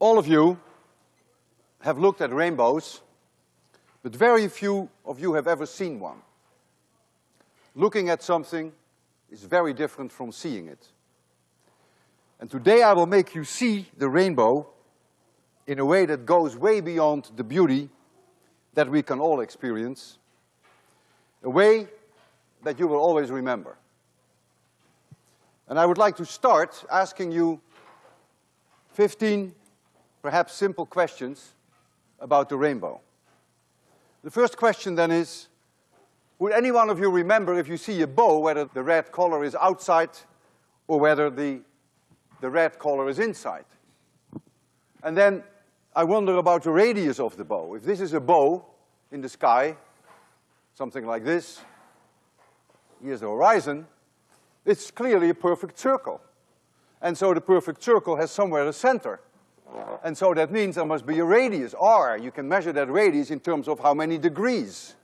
All of you have looked at rainbows, but very few of you have ever seen one. Looking at something is very different from seeing it. And today I will make you see the rainbow in a way that goes way beyond the beauty that we can all experience, a way that you will always remember. And I would like to start asking you fifteen perhaps simple questions about the rainbow. The first question then is, would any one of you remember if you see a bow, whether the red color is outside or whether the, the red color is inside? And then I wonder about the radius of the bow. If this is a bow in the sky, something like this, here's the horizon, it's clearly a perfect circle. And so the perfect circle has somewhere a center. And so that means there must be a radius, r. You can measure that radius in terms of how many degrees.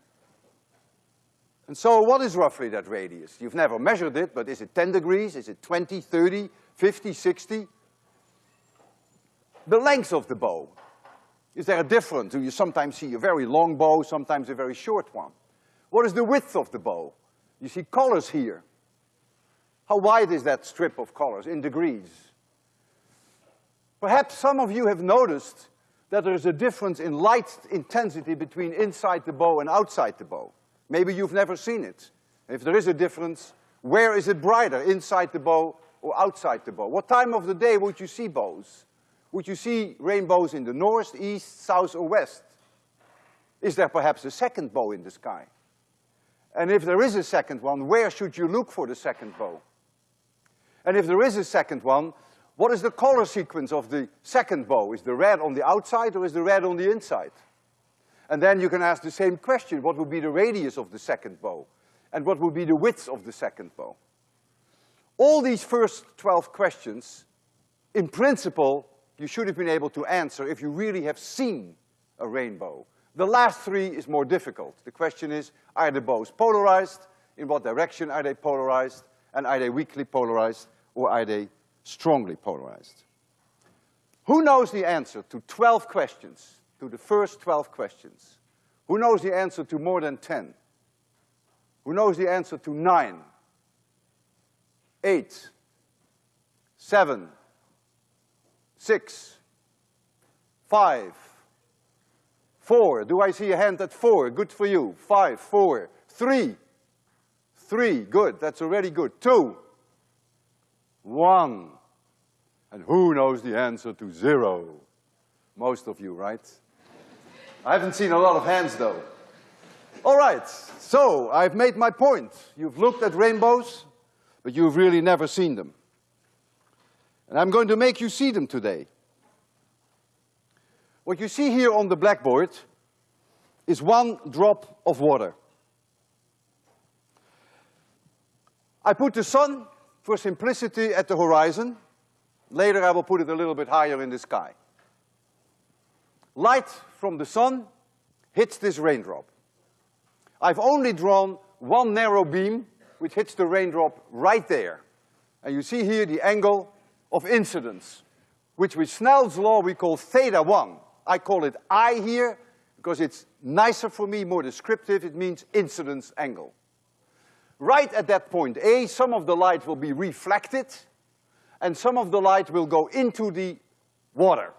And so what is roughly that radius? You've never measured it, but is it ten degrees? Is it 20, 30, 50, 60? The length of the bow. Is there a difference? Do you sometimes see a very long bow, sometimes a very short one? What is the width of the bow? You see colors here. How wide is that strip of colors in degrees? Perhaps some of you have noticed that there's a difference in light intensity between inside the bow and outside the bow. Maybe you've never seen it. If there is a difference, where is it brighter, inside the bow or outside the bow? What time of the day would you see bows? Would you see rainbows in the north, east, south, or west? Is there perhaps a second bow in the sky? And if there is a second one, where should you look for the second bow? And if there is a second one, what is the color sequence of the second bow? Is the red on the outside or is the red on the inside? And then you can ask the same question, what would be the radius of the second bow? And what would be the width of the second bow? All these first twelve questions, in principle, you should have been able to answer if you really have seen a rainbow. The last three is more difficult. The question is, are the bows polarized? In what direction are they polarized? And are they weakly polarized or are they strongly polarized. Who knows the answer to twelve questions, to the first twelve questions? Who knows the answer to more than ten? Who knows the answer to nine? Eight? Seven? Six? Five? Four? Do I see a hand at four? Good for you. Five, four, three. Three, good, that's already good. Two. One. And who knows the answer to zero? Most of you, right? I haven't seen a lot of hands though. All right, so I've made my point. You've looked at rainbows, but you've really never seen them. And I'm going to make you see them today. What you see here on the blackboard is one drop of water. I put the sun, for simplicity, at the horizon, Later I will put it a little bit higher in the sky. Light from the sun hits this raindrop. I've only drawn one narrow beam which hits the raindrop right there. And you see here the angle of incidence, which with Snell's law we call theta one. I call it I here because it's nicer for me, more descriptive, it means incidence angle. Right at that point A, some of the light will be reflected and some of the light will go into the water.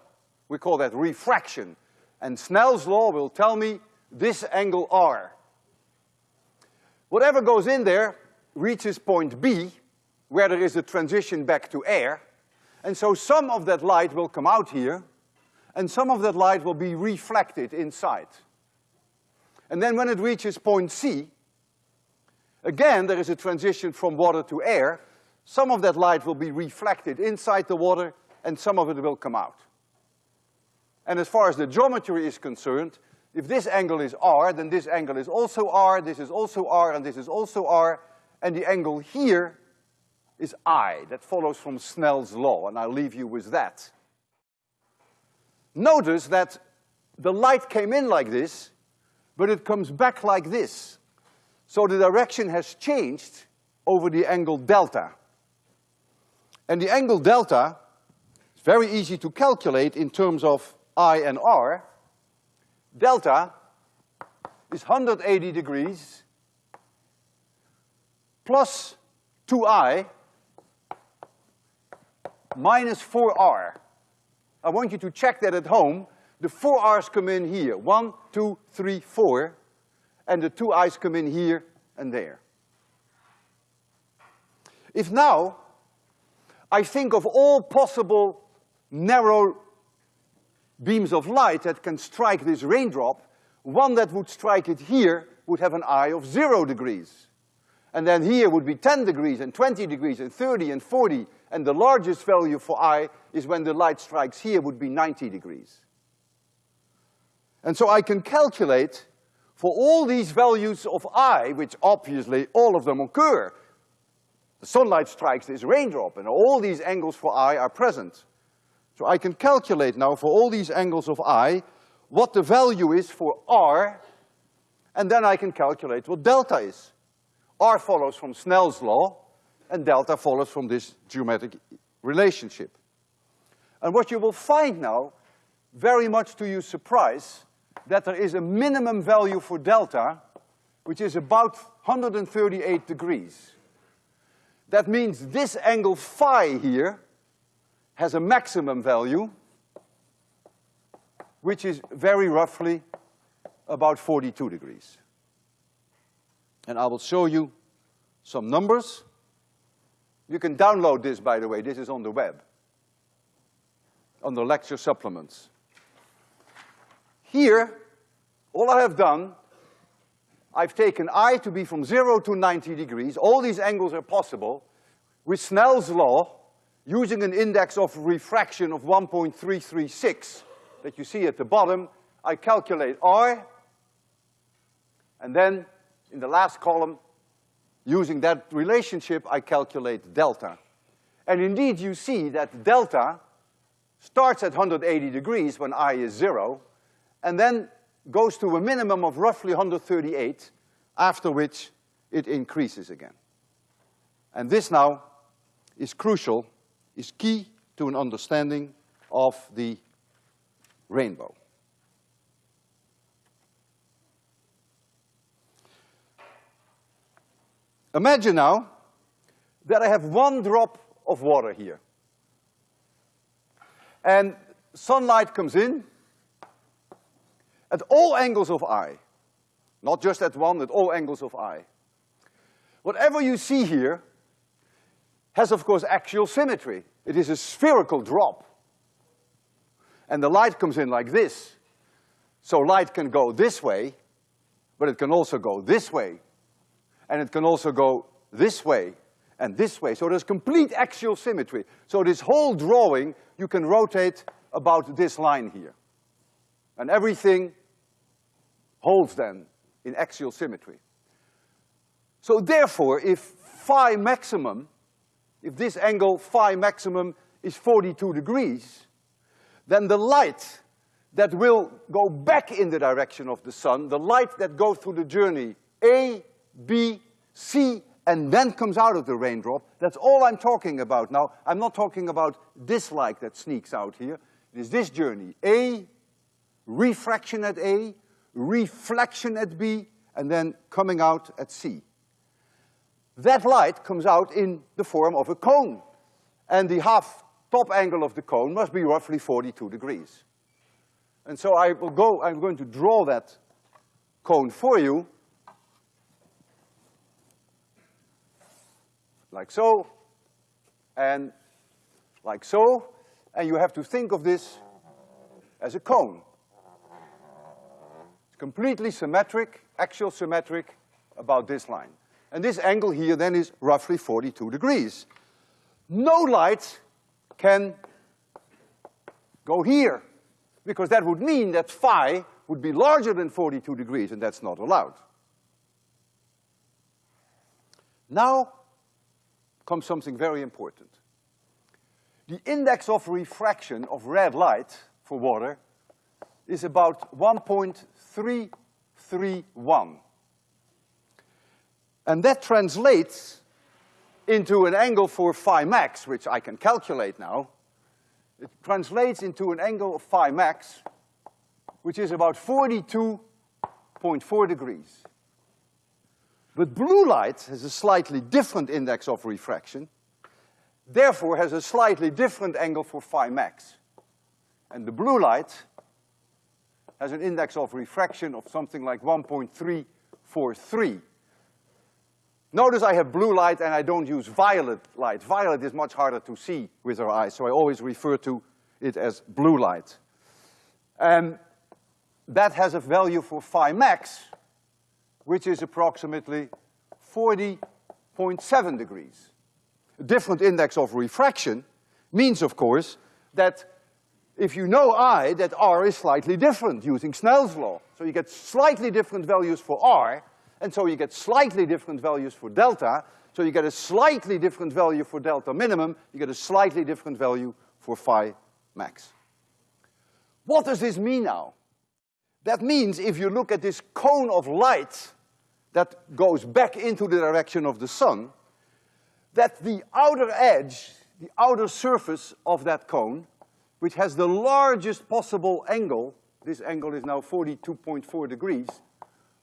We call that refraction. And Snell's law will tell me this angle R. Whatever goes in there reaches point B, where there is a transition back to air, and so some of that light will come out here, and some of that light will be reflected inside. And then when it reaches point C, again there is a transition from water to air, some of that light will be reflected inside the water and some of it will come out. And as far as the geometry is concerned, if this angle is R, then this angle is also R, this is also R, and this is also R, and the angle here is I. That follows from Snell's law, and I'll leave you with that. Notice that the light came in like this, but it comes back like this. So the direction has changed over the angle delta. And the angle delta is very easy to calculate in terms of I and R. Delta is 180 degrees plus 2i minus 4r. I want you to check that at home. The four r's come in here. One, two, three, four. And the two i's come in here and there. If now I think of all possible narrow beams of light that can strike this raindrop, one that would strike it here would have an I of zero degrees. And then here would be ten degrees and twenty degrees and thirty and forty, and the largest value for I is when the light strikes here would be ninety degrees. And so I can calculate for all these values of I, which obviously all of them occur. The sunlight strikes this raindrop and all these angles for I are present. So I can calculate now for all these angles of I what the value is for R, and then I can calculate what delta is. R follows from Snell's law, and delta follows from this geometric relationship. And what you will find now, very much to your surprise, that there is a minimum value for delta, which is about 138 degrees. That means this angle phi here has a maximum value, which is very roughly about 42 degrees. And I will show you some numbers. You can download this, by the way, this is on the web, on the lecture supplements. Here, all I have done, I've taken I to be from zero to ninety degrees, all these angles are possible, with Snell's law, using an index of refraction of 1.336 that you see at the bottom, I calculate R, and then in the last column, using that relationship, I calculate delta. And indeed, you see that delta starts at 180 degrees when I is zero, and then goes to a minimum of roughly 138, after which it increases again. And this now is crucial is key to an understanding of the rainbow. Imagine now that I have one drop of water here. And sunlight comes in at all angles of I. Not just at one, at all angles of I. Whatever you see here has of course axial symmetry. It is a spherical drop. And the light comes in like this. So light can go this way, but it can also go this way. And it can also go this way and this way. So there's complete axial symmetry. So this whole drawing, you can rotate about this line here. And everything holds then in axial symmetry. So therefore, if phi maximum if this angle phi maximum is 42 degrees, then the light that will go back in the direction of the sun, the light that goes through the journey A, B, C, and then comes out of the raindrop, that's all I'm talking about now. I'm not talking about this light that sneaks out here. It is this journey, A, refraction at A, reflection at B, and then coming out at C that light comes out in the form of a cone. And the half top angle of the cone must be roughly 42 degrees. And so I will go, I'm going to draw that cone for you. Like so, and like so, and you have to think of this as a cone. Completely symmetric, axial symmetric about this line. And this angle here then is roughly 42 degrees. No light can go here, because that would mean that phi would be larger than 42 degrees, and that's not allowed. Now comes something very important. The index of refraction of red light for water is about 1.331. And that translates into an angle for phi max, which I can calculate now, it translates into an angle of phi max, which is about 42.4 degrees. But blue light has a slightly different index of refraction, therefore has a slightly different angle for phi max. And the blue light has an index of refraction of something like 1.343. Notice I have blue light and I don't use violet light. Violet is much harder to see with our eyes, so I always refer to it as blue light. And that has a value for phi max, which is approximately 40.7 degrees. A different index of refraction means, of course, that if you know I, that R is slightly different using Snell's law. So you get slightly different values for R, and so you get slightly different values for delta, so you get a slightly different value for delta minimum, you get a slightly different value for phi max. What does this mean now? That means if you look at this cone of light that goes back into the direction of the sun, that the outer edge, the outer surface of that cone, which has the largest possible angle, this angle is now 42.4 degrees,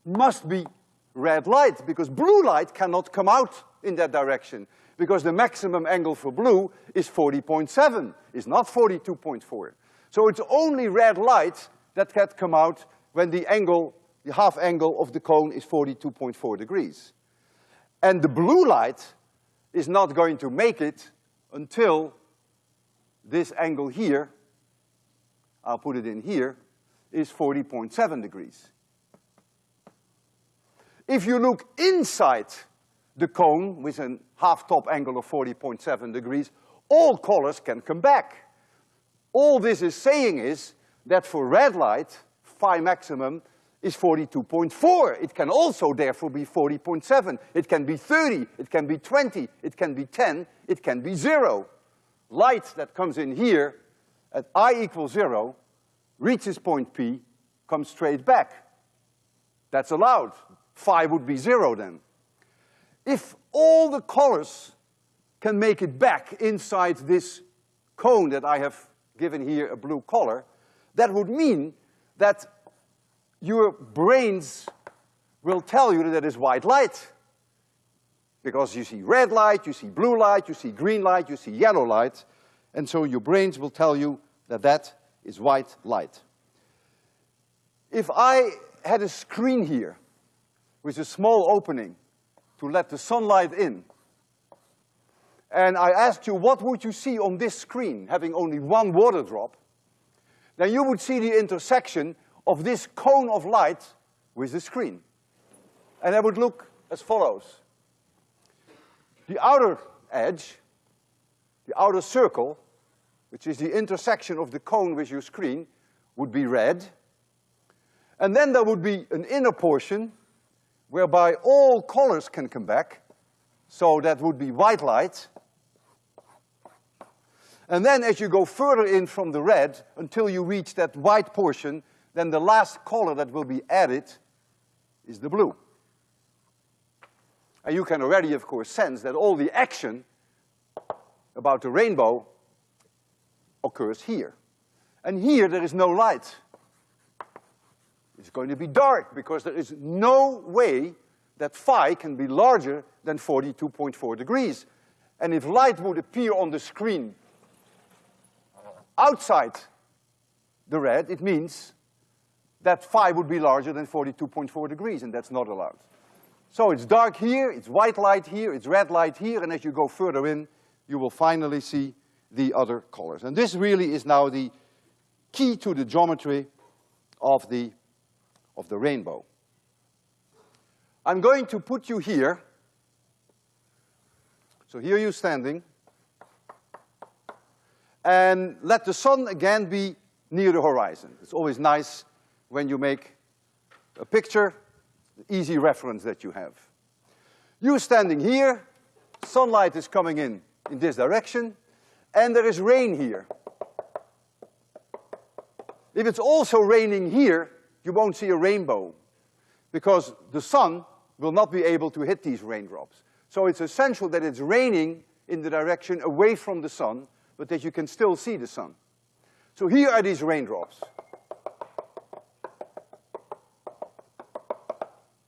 must be red light, because blue light cannot come out in that direction, because the maximum angle for blue is 40.7, is not 42.4. So it's only red light that can come out when the angle the half angle of the cone is 42.4 degrees. And the blue light is not going to make it until this angle here, I'll put it in here, is 40.7 degrees. If you look inside the cone with a half-top angle of 40.7 degrees, all colors can come back. All this is saying is that for red light, phi maximum is 42.4. It can also therefore be 40.7. It can be 30, it can be 20, it can be 10, it can be zero. Light that comes in here at i equals zero, reaches point P, comes straight back. That's allowed. Phi would be zero then. If all the colors can make it back inside this cone that I have given here a blue color, that would mean that your brains will tell you that it is white light. Because you see red light, you see blue light, you see green light, you see yellow light, and so your brains will tell you that that is white light. If I had a screen here with a small opening to let the sunlight in, and I asked you what would you see on this screen, having only one water drop, then you would see the intersection of this cone of light with the screen. And that would look as follows. The outer edge, the outer circle, which is the intersection of the cone with your screen, would be red. And then there would be an inner portion whereby all colors can come back. So that would be white light. And then as you go further in from the red until you reach that white portion, then the last color that will be added is the blue. And you can already, of course, sense that all the action about the rainbow occurs here. And here there is no light. It's going to be dark because there is no way that phi can be larger than 42.4 degrees. And if light would appear on the screen outside the red, it means that phi would be larger than 42.4 degrees, and that's not allowed. So it's dark here, it's white light here, it's red light here, and as you go further in, you will finally see the other colors. And this really is now the key to the geometry of the, of the rainbow. I'm going to put you here. So here you're standing. And let the sun again be near the horizon. It's always nice when you make a picture, easy reference that you have. You standing here, sunlight is coming in in this direction, and there is rain here. If it's also raining here, you won't see a rainbow, because the sun will not be able to hit these raindrops. So it's essential that it's raining in the direction away from the sun, but that you can still see the sun. So here are these raindrops.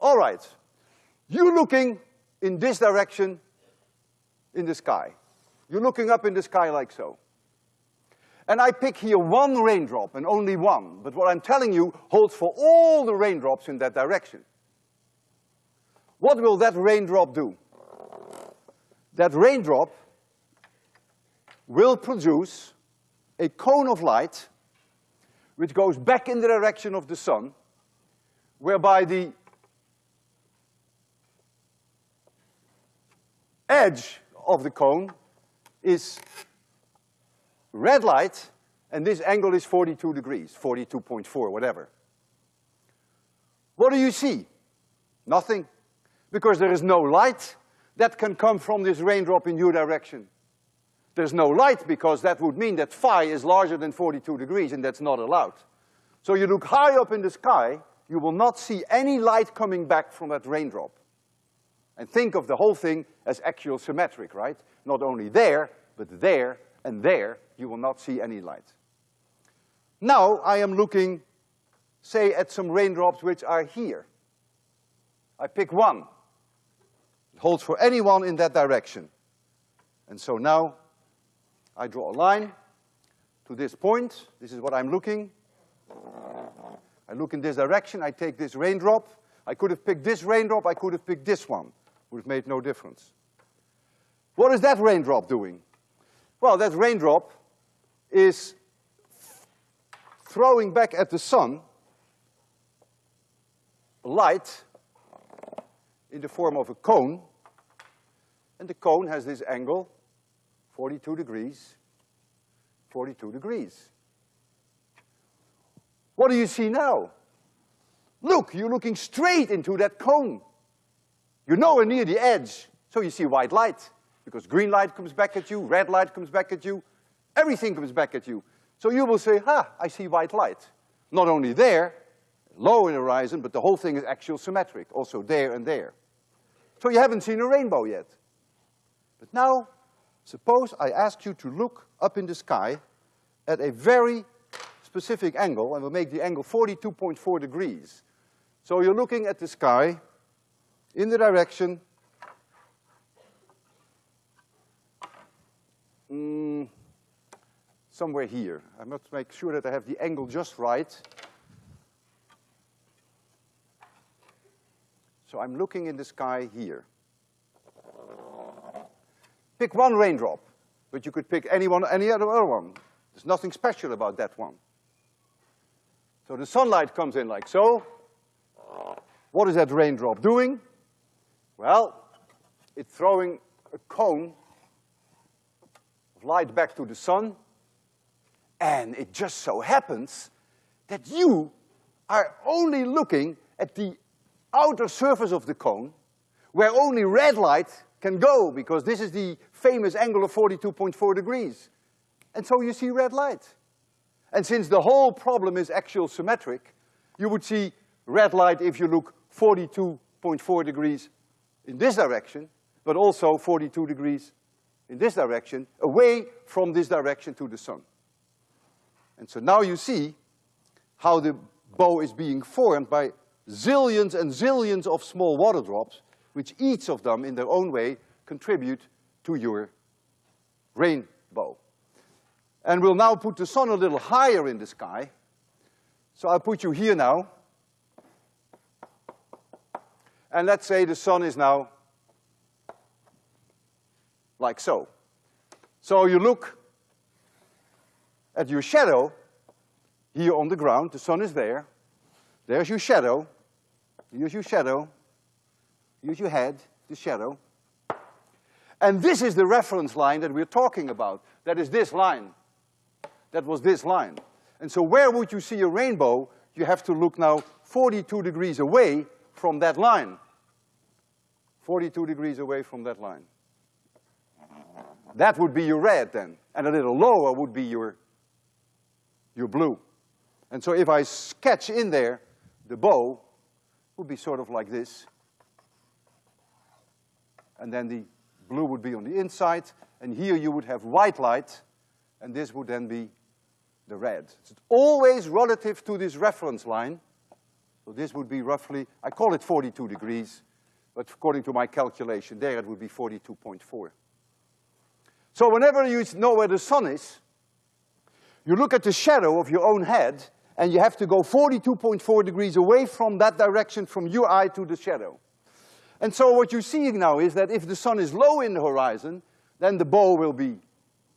All right, you're looking in this direction in the sky. You're looking up in the sky like so. And I pick here one raindrop and only one, but what I'm telling you holds for all the raindrops in that direction. What will that raindrop do? That raindrop will produce a cone of light which goes back in the direction of the sun, whereby the edge of the cone is red light, and this angle is 42 degrees, 42.4, whatever. What do you see? Nothing, because there is no light that can come from this raindrop in your direction. There's no light because that would mean that phi is larger than 42 degrees and that's not allowed. So you look high up in the sky, you will not see any light coming back from that raindrop. And think of the whole thing as axial symmetric, right? Not only there, but there and there, you will not see any light. Now I am looking, say, at some raindrops which are here. I pick one. It holds for anyone in that direction. And so now I draw a line to this point. This is what I'm looking. I look in this direction, I take this raindrop. I could have picked this raindrop, I could have picked this one. Would have made no difference. What is that raindrop doing? Well, that raindrop is throwing back at the sun light in the form of a cone, and the cone has this angle 42 degrees, 42 degrees. What do you see now? Look, you're looking straight into that cone. You're nowhere near the edge, so you see white light, because green light comes back at you, red light comes back at you, everything comes back at you. So you will say, ha, I see white light. Not only there, low in the horizon, but the whole thing is axial symmetric, also there and there. So you haven't seen a rainbow yet. But now Suppose I ask you to look up in the sky at a very specific angle, and we'll make the angle 42.4 degrees. So you're looking at the sky in the direction mm, somewhere here. I must make sure that I have the angle just right. So I'm looking in the sky here. Pick one raindrop, but you could pick any one, any other, other one. There's nothing special about that one. So the sunlight comes in like so. What is that raindrop doing? Well, it's throwing a cone of light back to the sun, and it just so happens that you are only looking at the outer surface of the cone, where only red light can go, because this is the famous angle of 42.4 degrees. And so you see red light. And since the whole problem is axial symmetric, you would see red light if you look 42.4 degrees in this direction, but also 42 degrees in this direction, away from this direction to the sun. And so now you see how the bow is being formed by zillions and zillions of small water drops, which each of them in their own way contribute to your rainbow. And we'll now put the sun a little higher in the sky. So I'll put you here now. And let's say the sun is now like so. So you look at your shadow here on the ground, the sun is there. There's your shadow. Here's your shadow. Here's your head, the shadow. And this is the reference line that we're talking about. That is this line. That was this line. And so where would you see a rainbow? You have to look now 42 degrees away from that line. 42 degrees away from that line. That would be your red then. And a little lower would be your, your blue. And so if I sketch in there, the bow would be sort of like this. And then the blue would be on the inside, and here you would have white light, and this would then be the red. It's always relative to this reference line. So this would be roughly, I call it 42 degrees, but according to my calculation there, it would be 42.4. So whenever you know where the sun is, you look at the shadow of your own head, and you have to go 42.4 degrees away from that direction from your eye to the shadow. And so what you're seeing now is that if the sun is low in the horizon, then the bow will be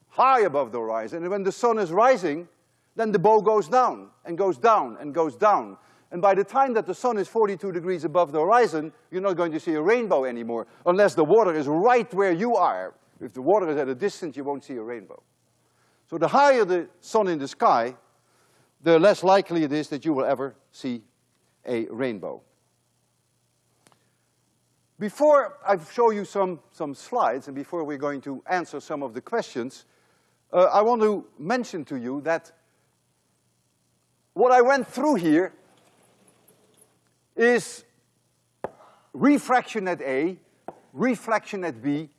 high above the horizon, and when the sun is rising, then the bow goes down, and goes down, and goes down. And by the time that the sun is 42 degrees above the horizon, you're not going to see a rainbow anymore, unless the water is right where you are. If the water is at a distance, you won't see a rainbow. So the higher the sun in the sky, the less likely it is that you will ever see a rainbow. Before I show you some, some slides and before we're going to answer some of the questions, uh, I want to mention to you that what I went through here is refraction at A, reflection at B,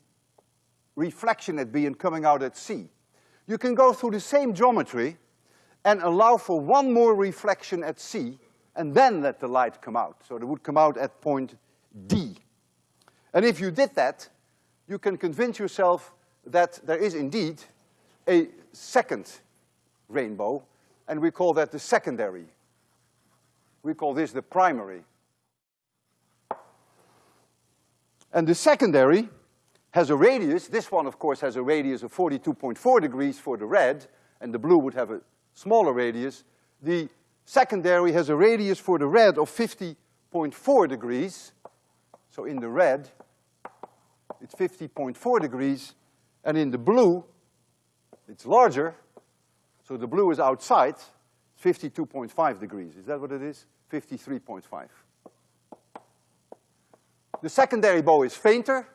reflection at B and coming out at C. You can go through the same geometry and allow for one more reflection at C and then let the light come out. So it would come out at point D. And if you did that, you can convince yourself that there is indeed a second rainbow, and we call that the secondary. We call this the primary. And the secondary has a radius, this one of course has a radius of 42.4 degrees for the red, and the blue would have a smaller radius. The secondary has a radius for the red of 50.4 degrees. So in the red, it's 50.4 degrees, and in the blue, it's larger, so the blue is outside, 52.5 degrees. Is that what it is? 53.5. The secondary bow is fainter,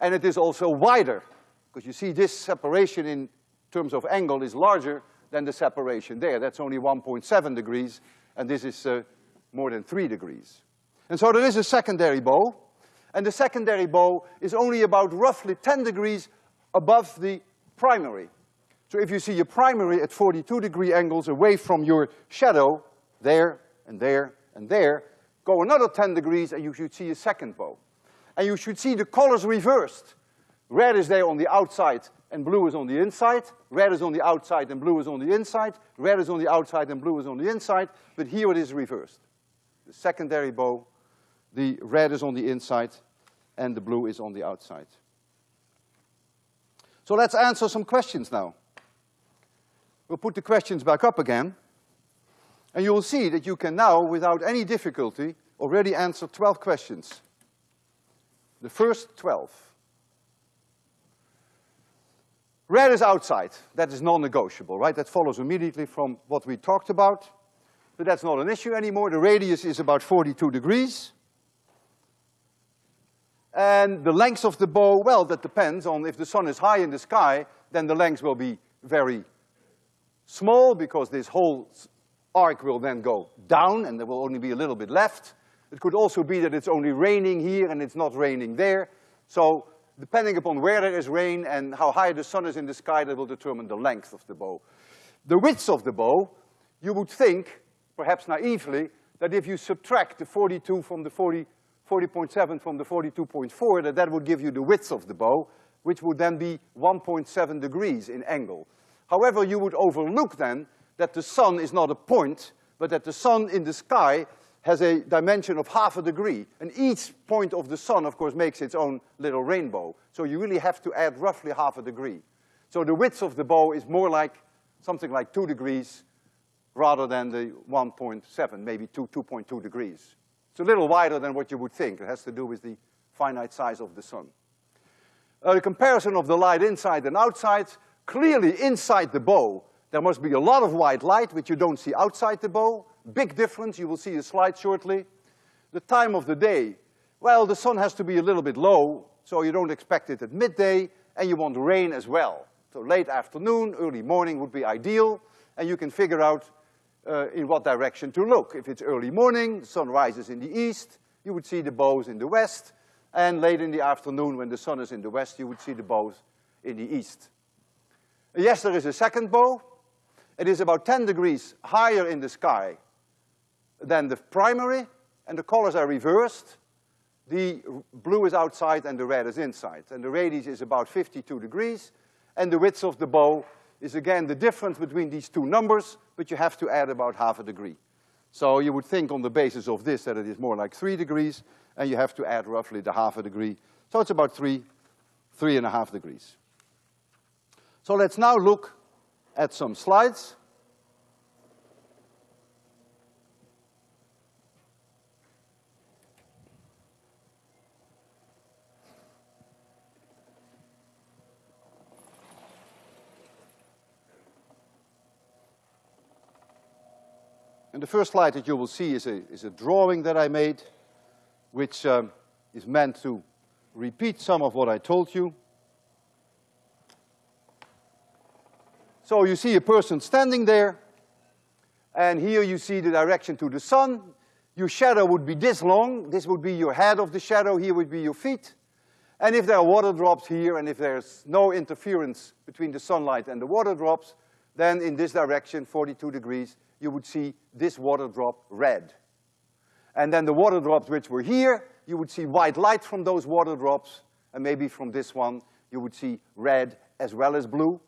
and it is also wider, because you see this separation in terms of angle is larger than the separation there. That's only 1.7 degrees, and this is uh, more than three degrees. And so there is a secondary bow, and the secondary bow is only about roughly 10 degrees above the primary. So if you see your primary at 42 degree angles away from your shadow, there and there and there, go another 10 degrees and you should see a second bow. And you should see the colors reversed. Red is there on the outside and blue is on the inside. Red is on the outside and blue is on the inside. Red is on the outside and blue is on the inside. But here it is reversed. The secondary bow, the red is on the inside and the blue is on the outside. So let's answer some questions now. We'll put the questions back up again. And you will see that you can now, without any difficulty, already answer 12 questions. The first 12. Red is outside. That is non-negotiable, right? That follows immediately from what we talked about. But that's not an issue anymore. The radius is about 42 degrees. And the length of the bow, well, that depends on if the sun is high in the sky, then the length will be very small because this whole arc will then go down and there will only be a little bit left. It could also be that it's only raining here and it's not raining there. So depending upon where there is rain and how high the sun is in the sky, that will determine the length of the bow. The width of the bow, you would think, perhaps naively, that if you subtract the 42 from the 40, 40.7 from the 42.4, that that would give you the width of the bow, which would then be 1.7 degrees in angle. However, you would overlook then that the sun is not a point, but that the sun in the sky has a dimension of half a degree. And each point of the sun, of course, makes its own little rainbow. So you really have to add roughly half a degree. So the width of the bow is more like something like two degrees rather than the 1.7, maybe two, 2.2 degrees. It's a little wider than what you would think. It has to do with the finite size of the sun. A comparison of the light inside and outside, clearly inside the bow, there must be a lot of white light, which you don't see outside the bow. Big difference, you will see a slide shortly. The time of the day, well, the sun has to be a little bit low, so you don't expect it at midday, and you want rain as well. So late afternoon, early morning would be ideal, and you can figure out uh, in what direction to look. If it's early morning, the sun rises in the east, you would see the bows in the west, and late in the afternoon when the sun is in the west, you would see the bows in the east. Yes, there is a second bow, It is about 10 degrees higher in the sky than the primary, and the colors are reversed. The blue is outside and the red is inside. And the radius is about 52 degrees, and the width of the bow is again the difference between these two numbers, but you have to add about half a degree. So you would think on the basis of this that it is more like three degrees, and you have to add roughly the half a degree. So it's about three, three and a half degrees. So let's now look at some slides. And the first slide that you will see is a, is a drawing that I made, which um, is meant to repeat some of what I told you. So you see a person standing there, and here you see the direction to the sun. Your shadow would be this long. This would be your head of the shadow. Here would be your feet. And if there are water drops here, and if there's no interference between the sunlight and the water drops, then in this direction, 42 degrees, you would see this water drop red. And then the water drops which were here, you would see white light from those water drops, and maybe from this one, you would see red as well as blue.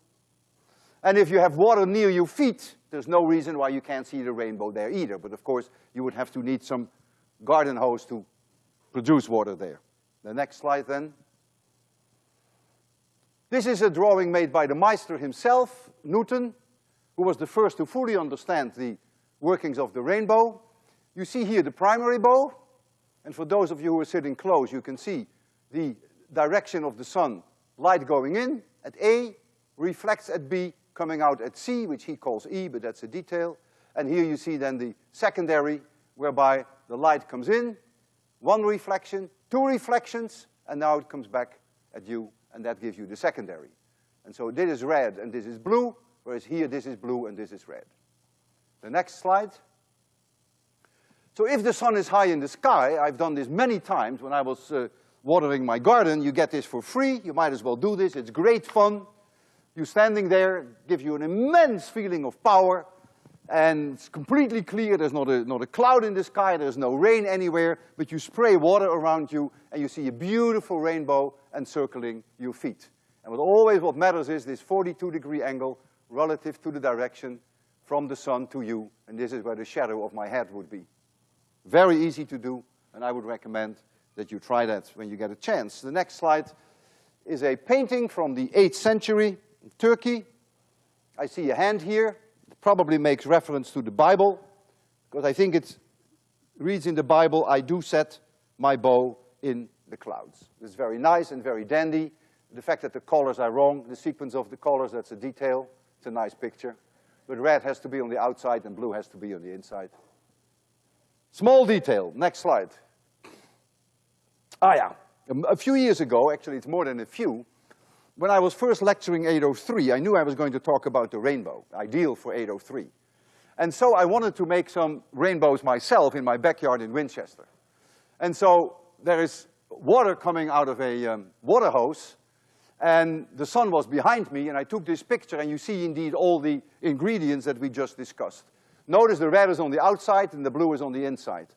And if you have water near your feet, there's no reason why you can't see the rainbow there either. But of course, you would have to need some garden hose to produce water there. The next slide then. This is a drawing made by the Meister himself, Newton, who was the first to fully understand the workings of the rainbow. You see here the primary bow, and for those of you who are sitting close, you can see the direction of the sun, light going in at A, reflects at B, coming out at C, which he calls E, but that's a detail. And here you see then the secondary, whereby the light comes in, one reflection, two reflections, and now it comes back at you, and that gives you the secondary. And so this is red and this is blue, whereas here this is blue and this is red. The next slide. So if the sun is high in the sky, I've done this many times when I was uh, watering my garden, you get this for free, you might as well do this, it's great fun. You standing there, gives you an immense feeling of power, and it's completely clear, there's not a, not a cloud in the sky, there's no rain anywhere, but you spray water around you, and you see a beautiful rainbow encircling your feet. And what always what matters is this 42 degree angle relative to the direction from the sun to you, and this is where the shadow of my head would be. Very easy to do, and I would recommend that you try that when you get a chance. The next slide is a painting from the eighth century in Turkey. I see a hand here. It probably makes reference to the Bible, because I think it reads in the Bible, I do set my bow in the clouds. It's very nice and very dandy. The fact that the colors are wrong, the sequence of the colors, that's a detail. It's a nice picture. But red has to be on the outside and blue has to be on the inside. Small detail, next slide. Ah yeah, a few years ago, actually it's more than a few, when I was first lecturing 803, I knew I was going to talk about the rainbow, ideal for 803. And so I wanted to make some rainbows myself in my backyard in Winchester. And so there is water coming out of a um, water hose, and the sun was behind me, and I took this picture, and you see indeed all the ingredients that we just discussed. Notice the red is on the outside and the blue is on the inside.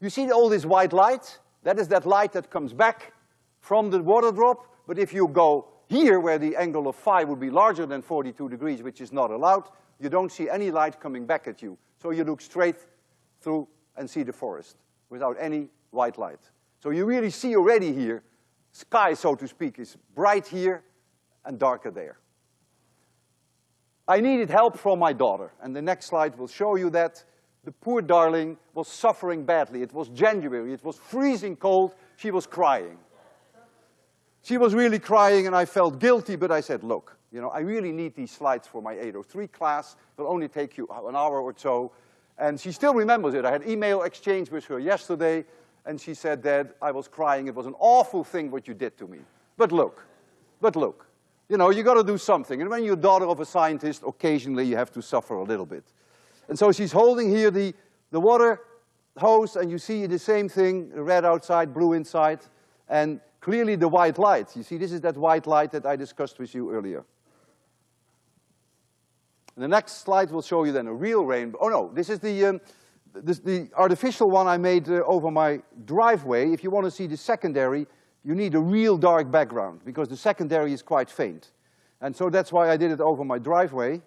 You see all this white light? That is that light that comes back from the water drop, but if you go here where the angle of phi would be larger than 42 degrees, which is not allowed, you don't see any light coming back at you. So you look straight through and see the forest without any white light. So you really see already here sky, so to speak, is bright here and darker there. I needed help from my daughter, and the next slide will show you that. The poor darling was suffering badly. It was January, it was freezing cold, she was crying. She was really crying and I felt guilty, but I said, look, you know, I really need these slides for my 803 class. It'll only take you an hour or so. And she still remembers it. I had email exchange with her yesterday, and she said, Dad, I was crying. It was an awful thing what you did to me. But look, but look, you know, you gotta do something. And when you're daughter of a scientist, occasionally you have to suffer a little bit. And so she's holding here the, the water hose, and you see the same thing, red outside, blue inside, and clearly the white light. You see, this is that white light that I discussed with you earlier. The next slide will show you then a real rainbow. Oh no, this is the, um, this, the artificial one I made uh, over my driveway. If you want to see the secondary, you need a real dark background because the secondary is quite faint. And so that's why I did it over my driveway.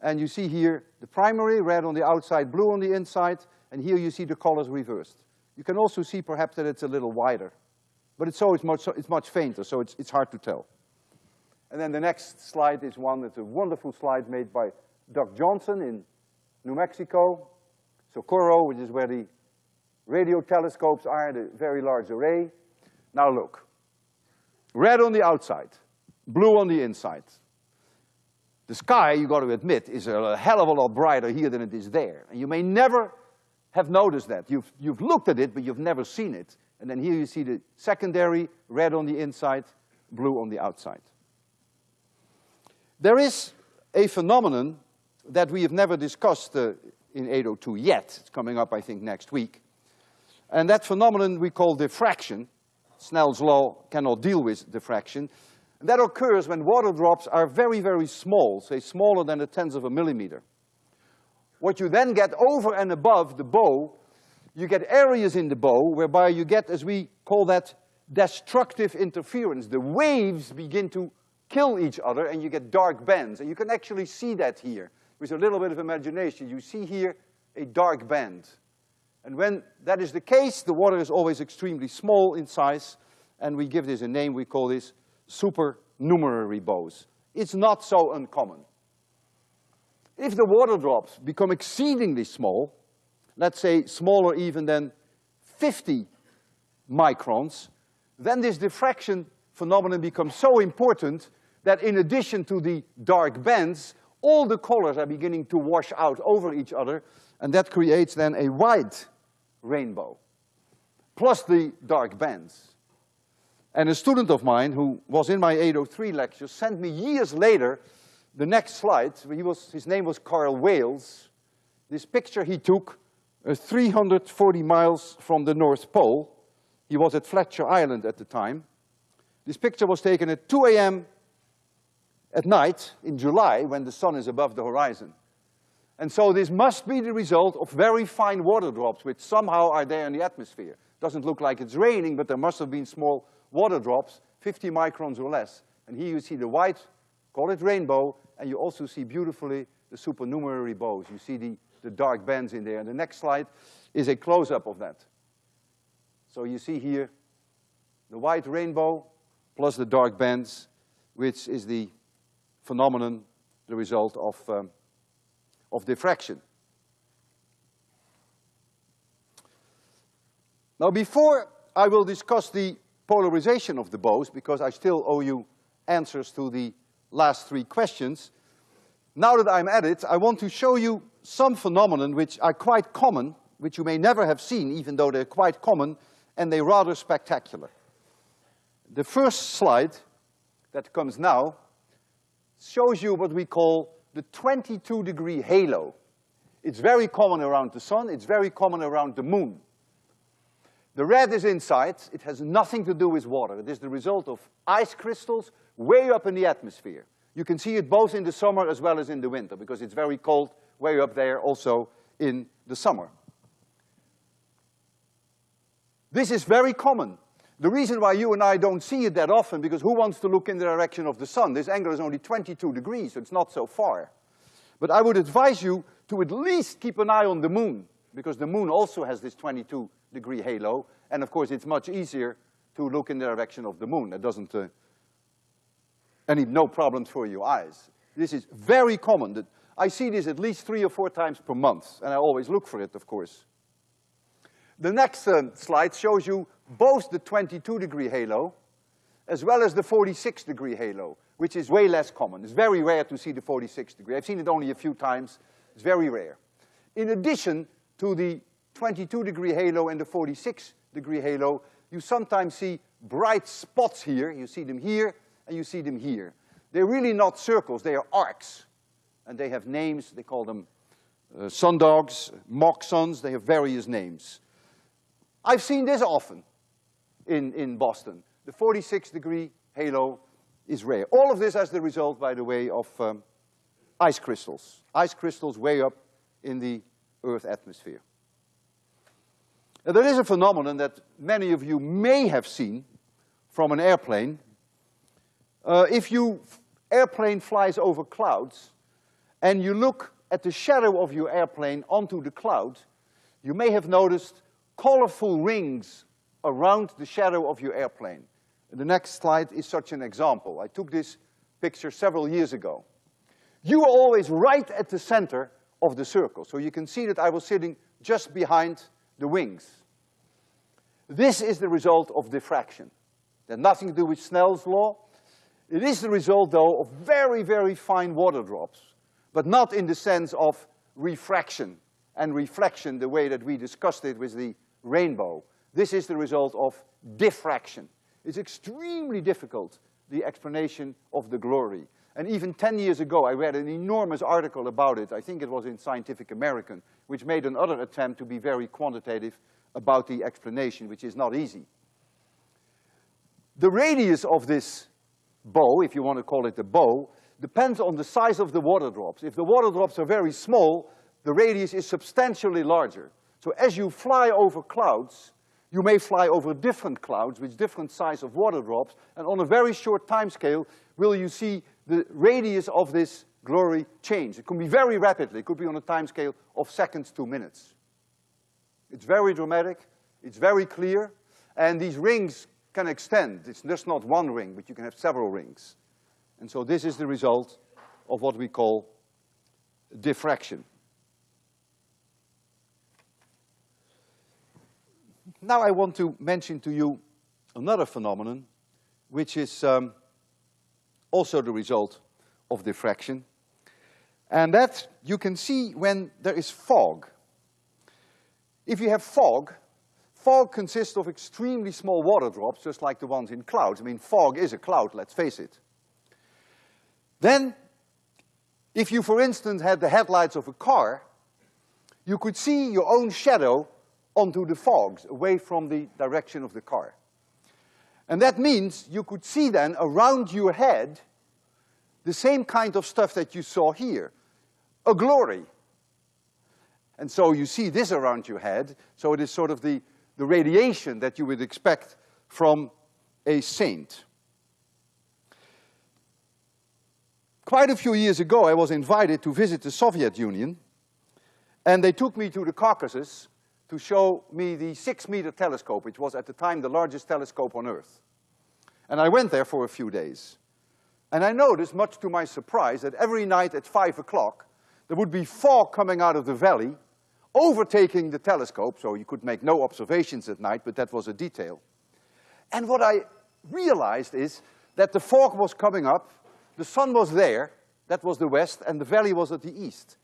And you see here the primary, red on the outside, blue on the inside, and here you see the colors reversed. You can also see perhaps that it's a little wider. But it's so it's much, it's much fainter, so it's, it's hard to tell. And then the next slide is one that's a wonderful slide made by Doug Johnson in New Mexico. Socorro, which is where the radio telescopes are, the very large array. Now look, red on the outside, blue on the inside. The sky, you've gotta admit, is a hell of a lot brighter here than it is there. And you may never have noticed that. You've, you've looked at it, but you've never seen it. And then here you see the secondary, red on the inside, blue on the outside. There is a phenomenon that we have never discussed uh, in 802 yet. It's coming up, I think, next week. And that phenomenon we call diffraction. Snell's law cannot deal with diffraction. And that occurs when water drops are very, very small, say smaller than a tenth of a millimeter. What you then get over and above the bow, you get areas in the bow whereby you get, as we call that, destructive interference. The waves begin to kill each other and you get dark bands. And you can actually see that here. With a little bit of imagination, you see here a dark band. And when that is the case, the water is always extremely small in size, and we give this a name, we call this supernumerary bows. It's not so uncommon. If the water drops become exceedingly small, let's say smaller even than 50 microns, then this diffraction phenomenon becomes so important that in addition to the dark bands, all the colors are beginning to wash out over each other, and that creates then a white rainbow, plus the dark bands. And a student of mine who was in my 803 lecture sent me years later the next slide. He was, his name was Carl Wales. This picture he took uh, 340 miles from the North Pole. He was at Fletcher Island at the time. This picture was taken at 2 a.m at night in July when the sun is above the horizon. And so this must be the result of very fine water drops which somehow are there in the atmosphere. Doesn't look like it's raining, but there must have been small water drops, 50 microns or less. And here you see the white, call it rainbow, and you also see beautifully the supernumerary bows. You see the, the dark bands in there. And the next slide is a close-up of that. So you see here the white rainbow plus the dark bands, which is the phenomenon, the result of, um, of diffraction. Now before I will discuss the polarization of the bows, because I still owe you answers to the last three questions, now that I'm at it, I want to show you some phenomenon which are quite common, which you may never have seen, even though they're quite common, and they're rather spectacular. The first slide that comes now shows you what we call the 22 degree halo. It's very common around the sun, it's very common around the moon. The red is inside, it has nothing to do with water. It is the result of ice crystals way up in the atmosphere. You can see it both in the summer as well as in the winter because it's very cold way up there also in the summer. This is very common. The reason why you and I don't see it that often, because who wants to look in the direction of the sun? This angle is only 22 degrees, so it's not so far. But I would advise you to at least keep an eye on the moon, because the moon also has this 22 degree halo, and of course it's much easier to look in the direction of the moon. It doesn't, uh, any, no problems for your eyes. This is very common. That I see this at least three or four times per month, and I always look for it, of course. The next uh, slide shows you both the 22 degree halo as well as the 46 degree halo, which is way less common. It's very rare to see the 46 degree. I've seen it only a few times. It's very rare. In addition to the 22 degree halo and the 46 degree halo, you sometimes see bright spots here. You see them here and you see them here. They're really not circles, they are arcs. And they have names, they call them uh, sundogs, mock suns, they have various names. I've seen this often in, in Boston. The 46 degree halo is rare. All of this as the result, by the way, of um, ice crystals, ice crystals way up in the Earth atmosphere. Now, there is a phenomenon that many of you may have seen from an airplane. Uh, if you airplane flies over clouds and you look at the shadow of your airplane onto the cloud, you may have noticed colorful rings around the shadow of your airplane. The next slide is such an example. I took this picture several years ago. You are always right at the center of the circle, so you can see that I was sitting just behind the wings. This is the result of diffraction. It has nothing to do with Snell's law. It is the result, though, of very, very fine water drops, but not in the sense of refraction and reflection the way that we discussed it with the rainbow. This is the result of diffraction. It's extremely difficult, the explanation of the glory. And even ten years ago, I read an enormous article about it, I think it was in Scientific American, which made another attempt to be very quantitative about the explanation, which is not easy. The radius of this bow, if you want to call it a bow, depends on the size of the water drops. If the water drops are very small, the radius is substantially larger. So as you fly over clouds, you may fly over different clouds with different size of water drops, and on a very short time scale will you see the radius of this glory change. It can be very rapidly, it could be on a time scale of seconds to minutes. It's very dramatic, it's very clear, and these rings can extend. It's just not one ring, but you can have several rings. And so this is the result of what we call diffraction. Now I want to mention to you another phenomenon, which is um, also the result of diffraction. And that you can see when there is fog. If you have fog, fog consists of extremely small water drops, just like the ones in clouds. I mean, fog is a cloud, let's face it. Then, if you, for instance, had the headlights of a car, you could see your own shadow onto the fogs, away from the direction of the car. And that means you could see then around your head the same kind of stuff that you saw here, a glory. And so you see this around your head, so it is sort of the, the radiation that you would expect from a saint. Quite a few years ago, I was invited to visit the Soviet Union, and they took me to the Caucasus to show me the six-meter telescope, which was at the time the largest telescope on Earth. And I went there for a few days. And I noticed, much to my surprise, that every night at five o'clock, there would be fog coming out of the valley, overtaking the telescope, so you could make no observations at night, but that was a detail. And what I realized is that the fog was coming up, the sun was there, that was the west, and the valley was at the east.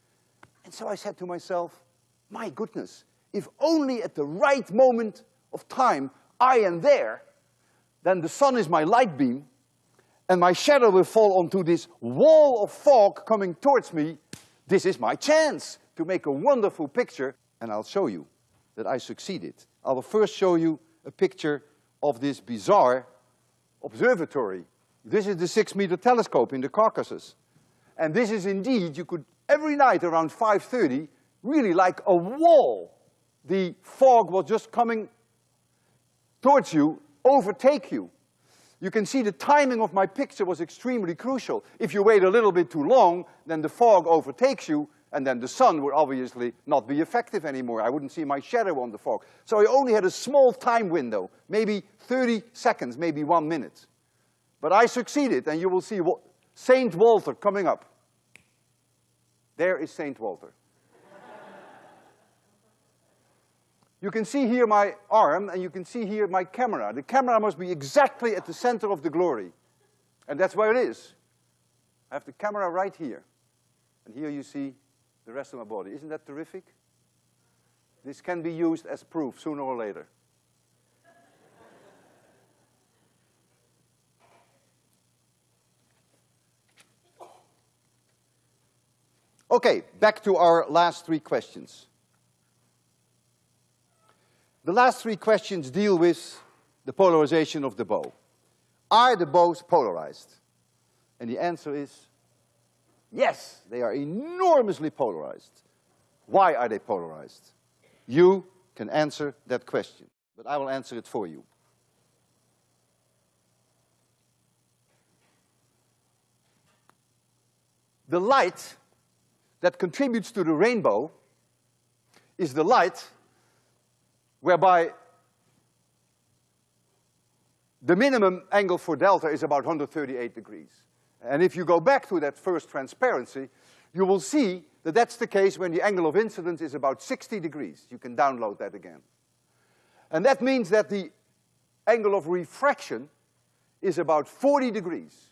And so I said to myself, my goodness, if only at the right moment of time I am there, then the sun is my light beam, and my shadow will fall onto this wall of fog coming towards me. This is my chance to make a wonderful picture, and I'll show you that I succeeded. I will first show you a picture of this bizarre observatory. This is the six-meter telescope in the Caucasus. And this is indeed, you could, every night around 5.30, really like a wall the fog was just coming towards you, overtake you. You can see the timing of my picture was extremely crucial. If you wait a little bit too long, then the fog overtakes you, and then the sun would obviously not be effective anymore. I wouldn't see my shadow on the fog. So I only had a small time window, maybe 30 seconds, maybe one minute. But I succeeded, and you will see St. Walter coming up. There is St. Walter. You can see here my arm, and you can see here my camera. The camera must be exactly at the center of the glory. And that's where it is. I have the camera right here. And here you see the rest of my body. Isn't that terrific? This can be used as proof sooner or later. Okay, back to our last three questions. The last three questions deal with the polarization of the bow. Are the bows polarized? And the answer is Yes, they are enormously polarized. Why are they polarized? You can answer that question, but I will answer it for you. The light that contributes to the rainbow is the light whereby the minimum angle for delta is about 138 degrees. And if you go back to that first transparency, you will see that that's the case when the angle of incidence is about 60 degrees. You can download that again. And that means that the angle of refraction is about 40 degrees.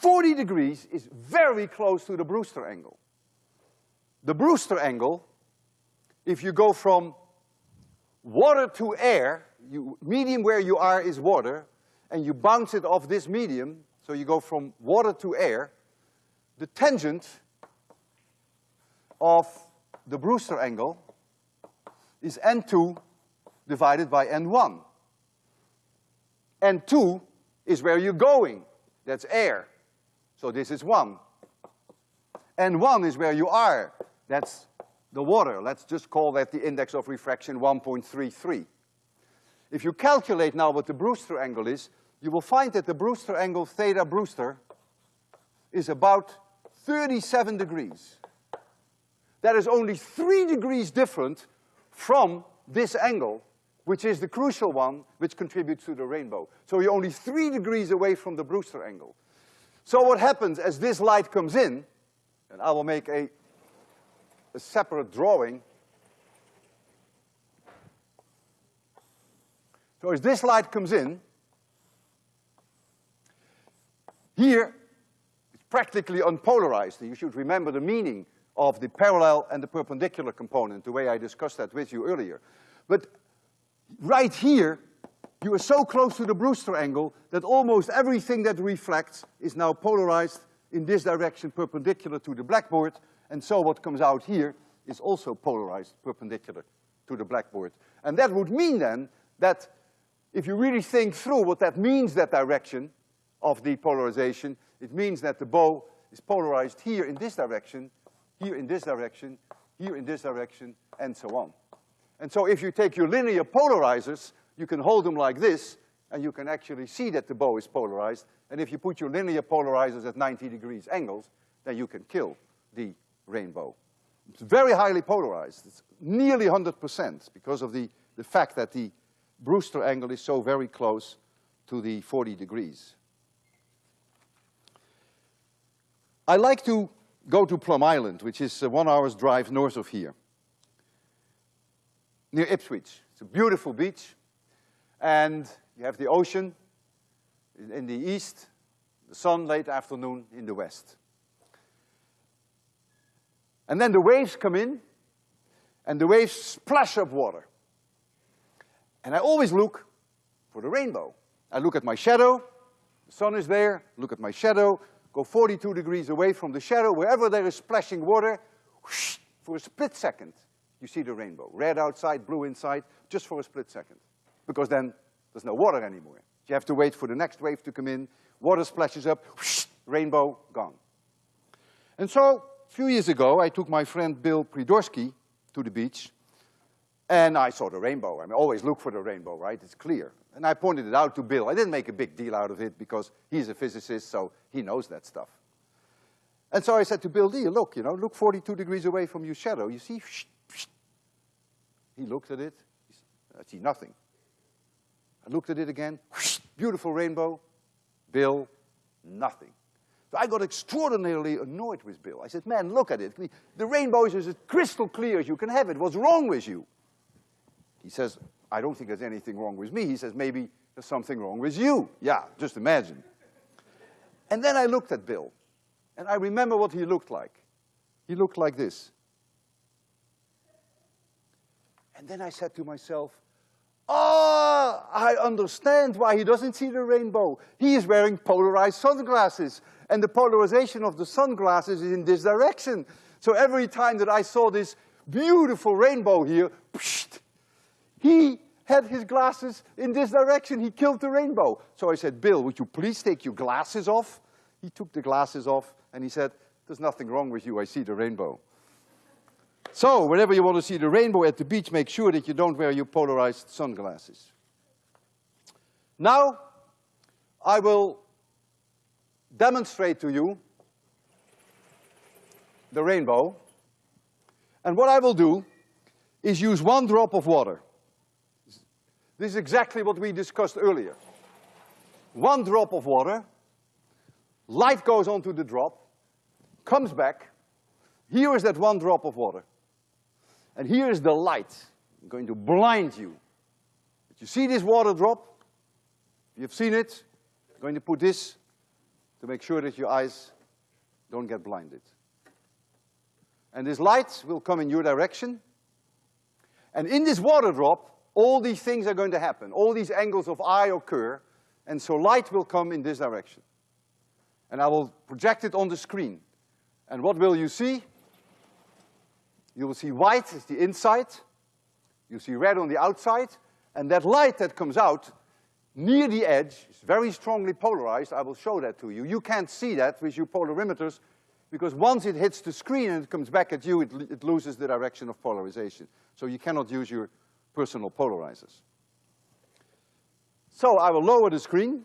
40 degrees is very close to the Brewster angle. The Brewster angle, if you go from water to air, you, medium where you are is water, and you bounce it off this medium, so you go from water to air, the tangent of the Brewster angle is N2 divided by N1. N2 is where you're going, that's air. So this is one. And one is where you are, that's the water. Let's just call that the index of refraction 1.33. If you calculate now what the Brewster angle is, you will find that the Brewster angle, theta Brewster, is about 37 degrees. That is only three degrees different from this angle, which is the crucial one, which contributes to the rainbow. So you're only three degrees away from the Brewster angle. So what happens as this light comes in, and I will make a, a separate drawing. So as this light comes in, Here, it's practically unpolarized. You should remember the meaning of the parallel and the perpendicular component, the way I discussed that with you earlier. But right here, you are so close to the Brewster angle that almost everything that reflects is now polarized in this direction perpendicular to the blackboard, and so what comes out here is also polarized perpendicular to the blackboard. And that would mean then that if you really think through what that means, that direction, of the polarization. It means that the bow is polarized here in this direction, here in this direction, here in this direction, and so on. And so if you take your linear polarizers, you can hold them like this, and you can actually see that the bow is polarized. And if you put your linear polarizers at 90 degrees angles, then you can kill the rainbow. It's very highly polarized. It's nearly 100% because of the, the fact that the Brewster angle is so very close to the 40 degrees. I like to go to Plum Island, which is uh, one hour's drive north of here, near Ipswich. It's a beautiful beach, and you have the ocean in the east, the sun late afternoon in the west. And then the waves come in, and the waves splash up water. And I always look for the rainbow. I look at my shadow, the sun is there, look at my shadow, go 42 degrees away from the shadow, wherever there is splashing water, whoosh, for a split second, you see the rainbow. Red outside, blue inside, just for a split second. Because then there's no water anymore. You have to wait for the next wave to come in, water splashes up, whoosh, rainbow, gone. And so, a few years ago, I took my friend Bill Pridorsky to the beach, and I saw the rainbow. I mean, always look for the rainbow, right? It's clear. And I pointed it out to Bill. I didn't make a big deal out of it because he's a physicist, so he knows that stuff. And so I said to Bill dear, look, you know, look 42 degrees away from your shadow. You see? He looked at it. I see nothing. I looked at it again. Beautiful rainbow. Bill, nothing. So I got extraordinarily annoyed with Bill. I said, man, look at it. The rainbow is as crystal clear as you can have it. What's wrong with you? He says, I don't think there's anything wrong with me. He says, maybe there's something wrong with you. Yeah, just imagine. And then I looked at Bill, and I remember what he looked like. He looked like this. And then I said to myself, oh, I understand why he doesn't see the rainbow. He is wearing polarized sunglasses, and the polarization of the sunglasses is in this direction. So every time that I saw this beautiful rainbow here, psh, he had his glasses in this direction. He killed the rainbow. So I said, Bill, would you please take your glasses off? He took the glasses off and he said, there's nothing wrong with you, I see the rainbow. So whenever you want to see the rainbow at the beach, make sure that you don't wear your polarized sunglasses. Now, I will demonstrate to you the rainbow. And what I will do is use one drop of water. This is exactly what we discussed earlier. One drop of water, light goes onto the drop, comes back, here is that one drop of water. And here is the light. I'm going to blind you. But you see this water drop? You've seen it. I'm going to put this to make sure that your eyes don't get blinded. And this light will come in your direction. And in this water drop, all these things are going to happen. All these angles of eye occur, and so light will come in this direction. And I will project it on the screen. And what will you see? You will see white is the inside, you see red on the outside, and that light that comes out near the edge is very strongly polarized. I will show that to you. You can't see that with your polarimeters because once it hits the screen and it comes back at you, it, it loses the direction of polarization. So you cannot use your personal polarizers. So I will lower the screen.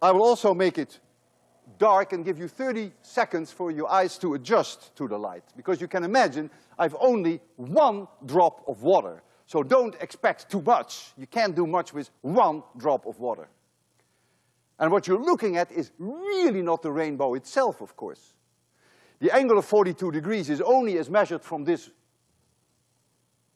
I will also make it dark and give you 30 seconds for your eyes to adjust to the light. Because you can imagine, I've only one drop of water. So don't expect too much. You can't do much with one drop of water. And what you're looking at is really not the rainbow itself, of course. The angle of 42 degrees is only as measured from this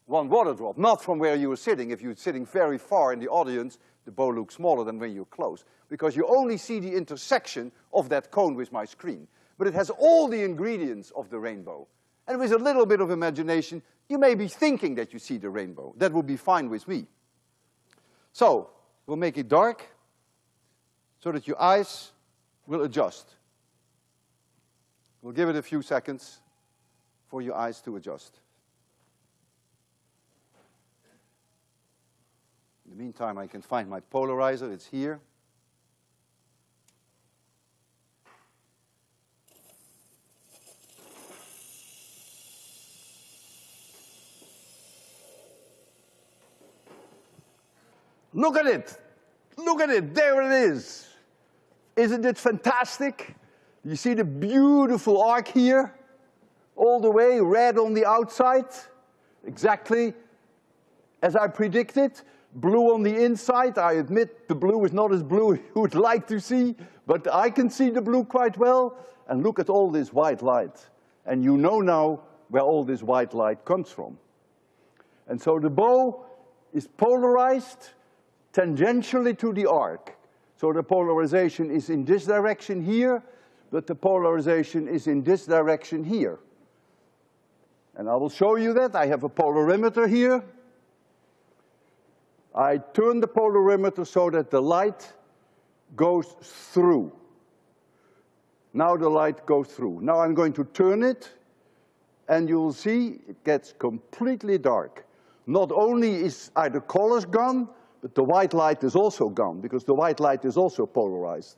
one water drop, not from where you were sitting. If you're sitting very far in the audience, the bow looks smaller than when you're close, because you only see the intersection of that cone with my screen. But it has all the ingredients of the rainbow. And with a little bit of imagination, you may be thinking that you see the rainbow. That would be fine with me. So, we'll make it dark so that your eyes will adjust. We'll give it a few seconds for your eyes to adjust. In the meantime, I can find my polarizer, it's here. Look at it. Look at it. There it is. Isn't it fantastic? You see the beautiful arc here? All the way, red on the outside. Exactly as I predicted blue on the inside. I admit the blue is not as blue you would like to see, but I can see the blue quite well. And look at all this white light. And you know now where all this white light comes from. And so the bow is polarized tangentially to the arc. So the polarization is in this direction here, but the polarization is in this direction here. And I will show you that. I have a polarimeter here. I turn the polarimeter so that the light goes through. Now the light goes through. Now I'm going to turn it, and you'll see it gets completely dark. Not only is, are the colors gone, but the white light is also gone, because the white light is also polarized.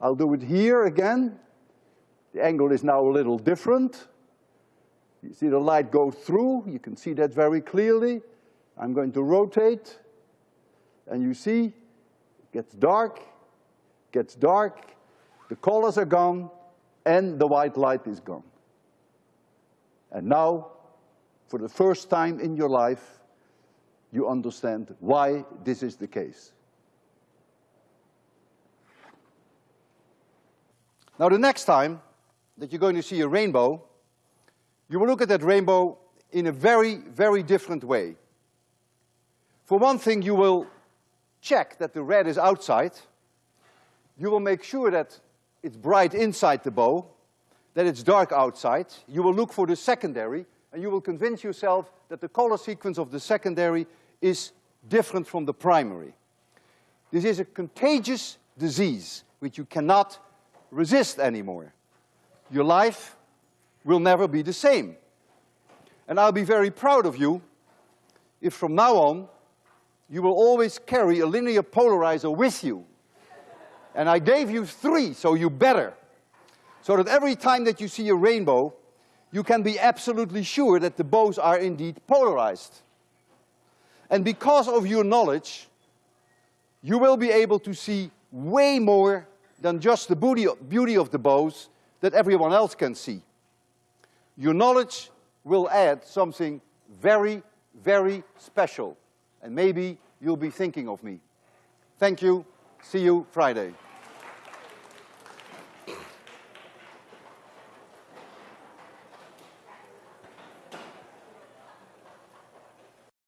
I'll do it here again. The angle is now a little different. You see the light go through, you can see that very clearly. I'm going to rotate and you see, it gets dark, gets dark, the colors are gone, and the white light is gone. And now, for the first time in your life, you understand why this is the case. Now the next time that you're going to see a rainbow, you will look at that rainbow in a very, very different way. For one thing, you will check that the red is outside. You will make sure that it's bright inside the bow, that it's dark outside. You will look for the secondary, and you will convince yourself that the color sequence of the secondary is different from the primary. This is a contagious disease which you cannot resist anymore. Your life will never be the same. And I'll be very proud of you if from now on you will always carry a linear polarizer with you. And I gave you three, so you better. So that every time that you see a rainbow, you can be absolutely sure that the bows are indeed polarized. And because of your knowledge, you will be able to see way more than just the beauty of the bows that everyone else can see. Your knowledge will add something very, very special. And maybe you'll be thinking of me. Thank you. See you Friday.